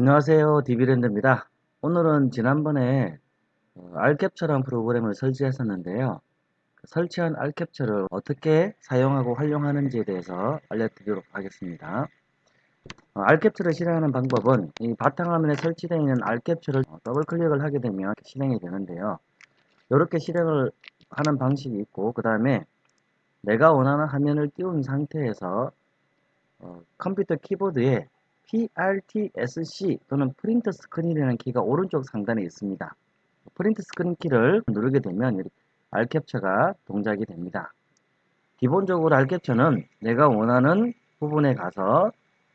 안녕하세요. 디비랜드입니다. 오늘은 지난번에 어, 알캡처라는 프로그램을 설치했었는데요. 그 설치한 알캡처를 어떻게 사용하고 활용하는지에 대해서 알려드리도록 하겠습니다. 어, 알캡처를 실행하는 방법은 이 바탕화면에 설치되어 있는 알캡처를 더블 클릭을 하게 되면 실행이 되는데요. 이렇게 실행을 하는 방식이 있고 그 다음에 내가 원하는 화면을 띄운 상태에서 어, 컴퓨터 키보드에 PRTSC 또는 Print Screen이라는 키가 오른쪽 상단에 있습니다. Print Screen 키를 누르게 되면 알캡처가 동작이 됩니다. 기본적으로 알캡처는 내가 원하는 부분에 가서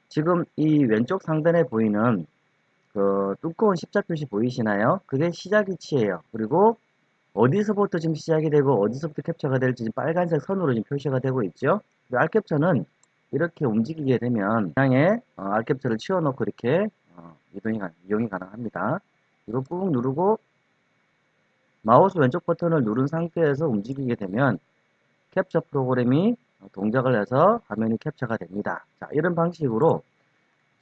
지금 이 왼쪽 상단에 보이는 그 두꺼운 십자 표시 보이시나요? 그게 시작 위치예요. 그리고 어디서부터 지금 시작이 되고 어디서부터 캡처가 될지 빨간색 선으로 지금 표시가 되고 있죠. 알 캡처는 이렇게 움직이게 되면 그냥에 어, 알캡처를 치워놓고 이렇게 어, 이동이, 이용이 가능합니다. 이거 꾹 누르고 마우스 왼쪽 버튼을 누른 상태에서 움직이게 되면 캡처 프로그램이 동작을 해서 화면이 캡처가 됩니다. 자, 이런 방식으로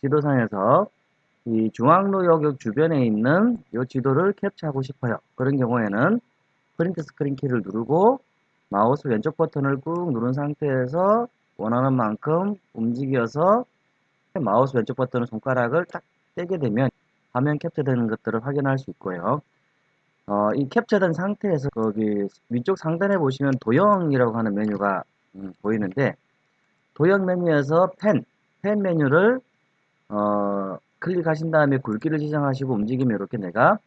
지도상에서 이 중앙로역 주변에 있는 이 지도를 캡처하고 싶어요. 그런 경우에는 Print Screen 키를 누르고 마우스 왼쪽 버튼을 꾹 누른 상태에서 원하는 만큼 움직여서 마우스 왼쪽 버튼을 손가락을 딱 떼게 되면 화면 캡처되는 것들을 확인할 수 있고요. 어, 이 캡처된 상태에서 거기 위쪽 상단에 보시면 도형이라고 하는 메뉴가 음, 보이는데 도형 메뉴에서 펜, 펜 메뉴를 어, 클릭하신 다음에 굵기를 지정하시고 움직이면 이렇게 내가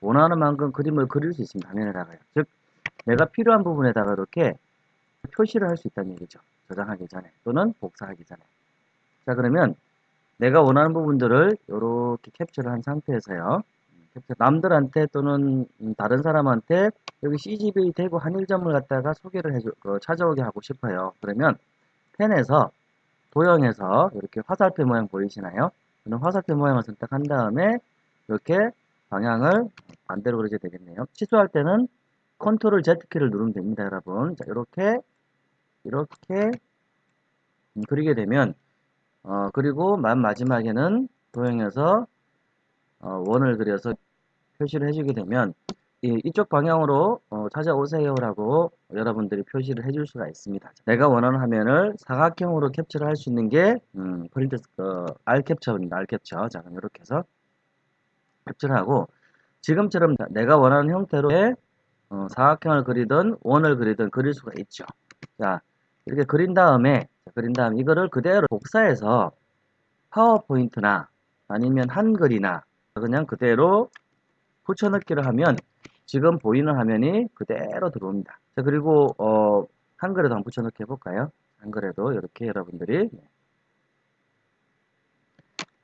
원하는 만큼 그림을 그릴 수 있습니다. 화면에다가요. 즉 내가 필요한 부분에다가 이렇게 표시를 할 수 있다는 얘기죠. 저장하기 전에 또는 복사하기 전에. 자 그러면 내가 원하는 부분들을 이렇게 캡처를 한 상태에서요. 남들한테 또는 다른 사람한테 여기 CGV 대구 한일점을 갖다가 소개를 해줘 어, 찾아오게 하고 싶어요. 그러면 펜에서 도형에서 이렇게 화살표 모양 보이시나요? 저는 화살표 모양을 선택한 다음에 이렇게 방향을 반대로 그리게 되겠네요. 취소할 때는 Control Z키를 누르면 됩니다 여러분. 자 이렇게 이렇게 그리게 되면 어, 그리고 맨 마지막에는 도형에서 어, 원을 그려서 표시를 해주게 되면 이, 이쪽 방향으로 어, 찾아오세요 라고 여러분들이 표시를 해줄 수가 있습니다. 내가 원하는 화면을 사각형으로 캡처를 할 수 있는 게 음, 프린트 어, 알캡처입니다. 알캡처. 자 그럼 이렇게 해서 캡처를 하고 지금처럼 내가 원하는 형태로 어, 사각형을 그리든 원을 그리든 그릴 수가 있죠. 자 이렇게 그린 다음에 그린 다음 이거를 그대로 복사해서 파워포인트나 아니면 한글이나 그냥 그대로 붙여넣기를 하면 지금 보이는 화면이 그대로 들어옵니다. 자, 그리고 어, 한글에도 한번 붙여넣기 해볼까요? 한글에도 이렇게 여러분들이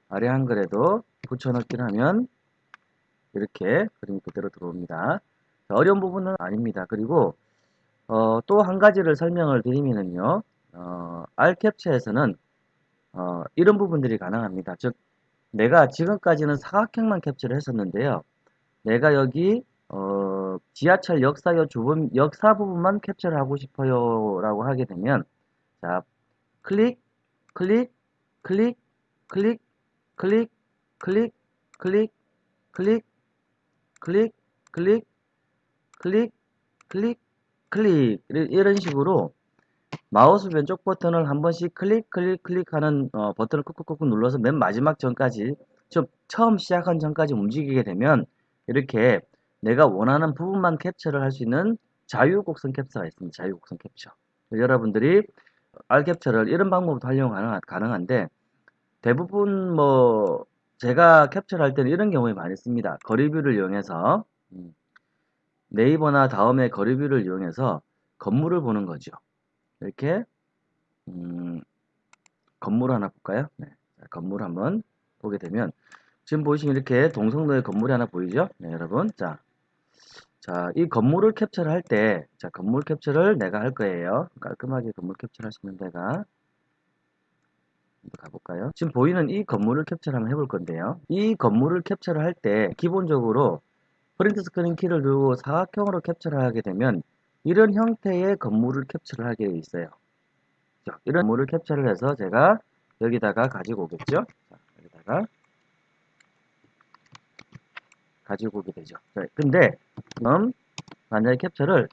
아래 한글에도 붙여넣기를 하면 이렇게 그림이 그대로 들어옵니다. 자, 어려운 부분은 아닙니다. 그리고 어, 또 한 가지를 설명을 드리면은요. 어, R캡처에서는 어, 이런 부분들이 가능합니다. 즉 내가 지금까지는 사각형만 캡처를 했었는데요. 내가 여기 어, 지하철 역사역 주변 역사 부분만 캡처를 하고 싶어요 라고 하게 되면 자 클릭 클릭 클릭 클릭 클릭 클릭 클릭 클릭 클릭 클릭 클릭 클릭 클릭 이런 식으로 마우스 왼쪽 버튼을 한 번씩 클릭 클릭 클릭하는 어, 버튼을 꾹꾹꾹 눌러서 맨 마지막 전까지 좀 처음 시작한 전까지 움직이게 되면 이렇게 내가 원하는 부분만 캡처를 할 수 있는 자유곡선 캡처가 있습니다. 자유곡선 캡처. 여러분들이 R 캡처를 이런 방법으로 활용 가능한, 데 대부분 뭐 제가 캡처를 할 때는 이런 경우에 많이 씁니다. 거리뷰를 이용해서 음, 네이버나 다음에 거리뷰를 이용해서 건물을 보는 거죠. 이렇게 음, 건물 하나 볼까요? 네. 건물 한번 보게 되면 지금 보시면 이렇게 동성로에 건물이 하나 보이죠? 네, 여러분. 자, 자, 이 건물을 캡처를 할 때, 자, 건물 캡처를 내가 할 거예요. 깔끔하게 건물 캡처를 있는 데가 가볼까요? 지금 보이는 이 건물을 캡처를 한번 해볼 건데요. 이 건물을 캡처를 할 때 기본적으로 Print Screen 키를 누르고 사각형으로 캡처를 하게 되면 이런 형태의 건물을 캡처를 하게 되어 있어요. 이런 건물을 캡처를 해서 제가 여기다가 가지고 오겠죠. 자, 여기다가 가지고 오게 되죠. 자, 근데 지금 만약에 캡처를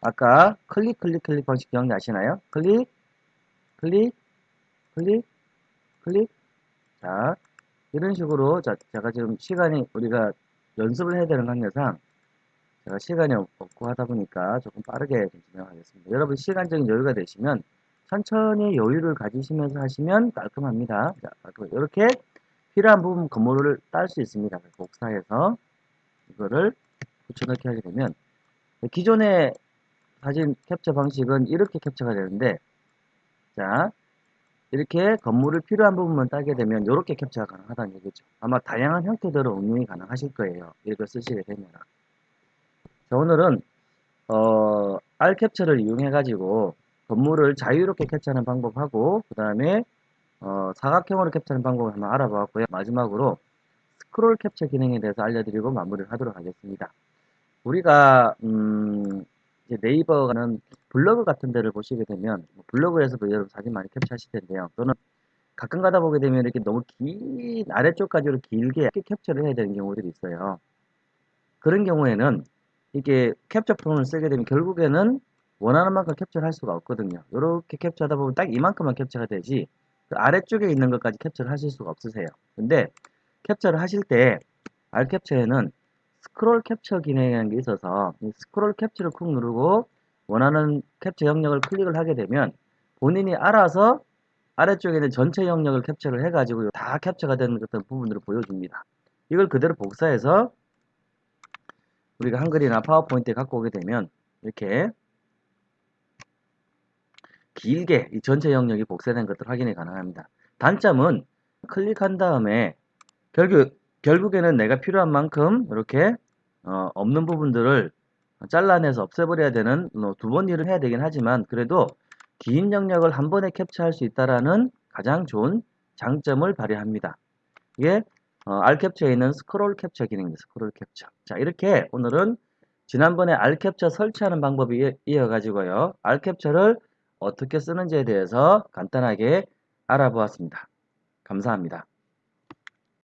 아까 클릭 클릭 클릭 방식 기억나시나요? 클릭 클릭 클릭 클릭 자 이런 식으로 자, 제가 지금 시간이 우리가 연습을 해야 되는 관계상 제가 시간이 없- 없고 하다 보니까 조금 빠르게 좀 진행하겠습니다. 여러분 시간적인 여유가 되시면 천천히 여유를 가지시면서 하시면 깔끔합니다. 자. 이렇게 필요한 부분 건물을 딸 수 있습니다. 복사해서 이거를 붙여넣기 하게 되면 기존의 사진 캡처 방식은 이렇게 캡처가 되는데 자 이렇게 건물을 필요한 부분만 따게 되면 이렇게 캡처가 가능하다는 얘기죠. 아마 다양한 형태대로 응용이 가능하실 거예요. 이걸 쓰시게 되면. 자, 오늘은 어, R 캡처를 이용해 가지고 건물을 자유롭게 캡처하는 방법하고 그 다음에 어, 사각형으로 캡처하는 방법을 한번 알아보았고요. 마지막으로 스크롤 캡처 기능에 대해서 알려드리고 마무리를 하도록 하겠습니다. 우리가 음, 네이버가는 블로그 같은 데를 보시게 되면 뭐 블로그에서도 여러분 사진 많이 캡처하실 텐데요. 또는 가끔 가다 보게 되면 이렇게 너무 긴 아래쪽까지로 길게 캡처를 해야 되는 경우들이 있어요. 그런 경우에는 이게 캡처 프롬을 쓰게 되면 결국에는 원하는 만큼 캡처를 할 수가 없거든요. 이렇게 캡처하다 보면 딱 이만큼만 캡처가 되지 그 아래쪽에 있는 것까지 캡처를 하실 수가 없으세요. 근데 캡처를 하실 때 R 캡처에는 스크롤 캡처 기능이라는 게 있어서 이 스크롤 캡처를 쿡 누르고 원하는 캡처 영역을 클릭을 하게 되면 본인이 알아서 아래쪽에 있는 전체 영역을 캡처를 해가지고 다 캡처가 되는 어떤 부분들을 보여줍니다. 이걸 그대로 복사해서 우리가 한글이나 파워포인트에 갖고 오게 되면 이렇게 길게 이 전체 영역이 복사된 것들 확인이 가능합니다. 단점은 클릭한 다음에 결국 결국에는 내가 필요한 만큼 이렇게 어, 없는 부분들을 잘라내서 없애버려야 되는 뭐두번 일을 해야 되긴 하지만 그래도 긴 영역을 한 번에 캡처할 수 있다라는 가장 좋은 장점을 발휘합니다. 이게 어, R 캡처에 있는 스크롤 캡처 기능입니다. 스크롤 캡처. 자 이렇게 오늘은 지난번에 R 캡처 설치하는 방법이 이어가지고요. R 캡처를 어떻게 쓰는지에 대해서 간단하게 알아보았습니다. 감사합니다.